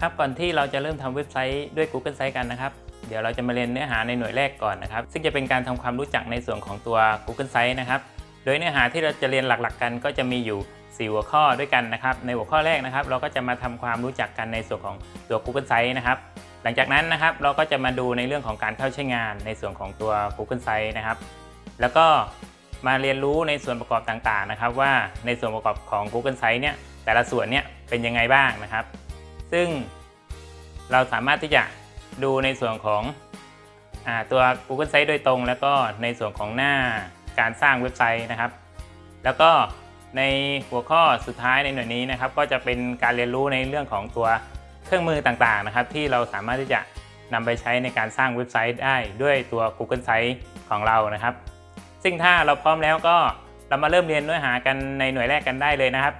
ครับก่อนที่เราจะเริ่มทำเว็บไซต์ด้วย Google Sites กันนะครับ เดี๋ยวเราจะมาเรียนเนื้อหาในหน่วยแรกก่อนนะครับ ซึ่งจะเป็นการทำความรู้จักในส่วนของตัว Google Sites นะครับ โดยเนื้อหาที่เราจะเรียนหลักๆ กันก็จะมีอยู่ 4 หัวข้อด้วยกันนะครับ ในหัวข้อแรกนะครับ เราก็จะมาทำความรู้จักกันในส่วนของตัว Google Sites นะครับ หลังจากนั้นนะครับเราก็จะมาดูในเรื่องของการเข้าใช้งานในส่วนของตัว Google Sites นะครับ แล้วก็มาเรียนรู้ในส่วนประกอบต่างๆนะครับ ว่าในส่วนประกอบของ Google Sites เนี่ยแต่ละส่วนเนี่ยเป็นยังไงบ้างนะครับ ซึ่งเราสามารถที่จะดูในส่วนของอตัว Google Sites โดยตรง แล้วก็ในส่วนของหน้าการสร้างเว็บไซต์นะครับ แล้วก็ในหัวข้อสุดท้ายในหน่วยนี้นะครับ ก็จะเป็นการเรียนรู้ในเรื่องของตัวเครื่องมือต่างๆนะครับ ที่เราสามารถที่จะนำไปใช้ในการสร้างเว็บไซต์ได้ด้วยตัว Google Sites ของเรานะครับ ซึ่งถ้าเราพร้อมแล้วก็เรามาเริ่มเรียนเนื้อหากันในหน่วยแรกกันได้เลยนะครับ